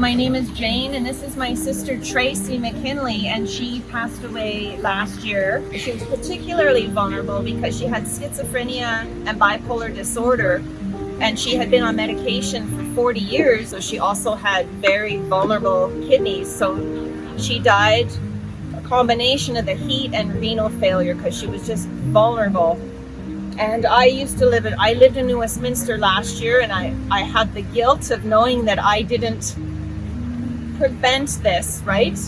My name is Jane and this is my sister Tracy McKinley and she passed away last year. She was particularly vulnerable because she had schizophrenia and bipolar disorder and she had been on medication for 40 years so she also had very vulnerable kidneys so she died a combination of the heat and renal failure because she was just vulnerable and I used to live in I lived in New Westminster last year and I I had the guilt of knowing that I didn't prevent this, right?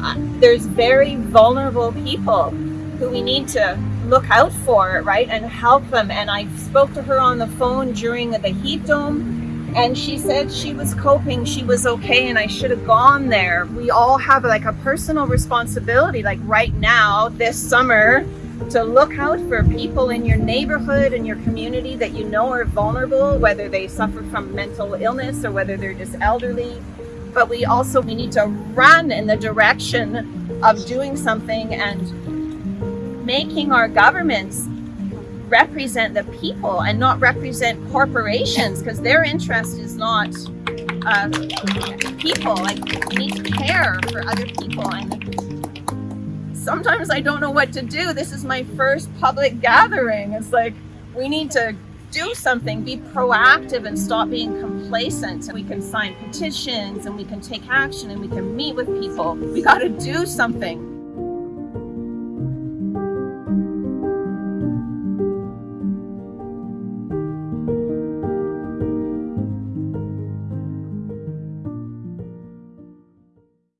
Uh, there's very vulnerable people who we need to look out for, right? And help them. And I spoke to her on the phone during the heat dome and she said she was coping, she was okay, and I should have gone there. We all have like a personal responsibility, like right now, this summer, to look out for people in your neighborhood and your community that you know are vulnerable, whether they suffer from mental illness or whether they're just elderly but we also we need to run in the direction of doing something and making our governments represent the people and not represent corporations because their interest is not uh, people. Like we need to care for other people and sometimes I don't know what to do. This is my first public gathering. It's like we need to do something, be proactive and stop being complacent. We can sign petitions and we can take action and we can meet with people. We got to do something.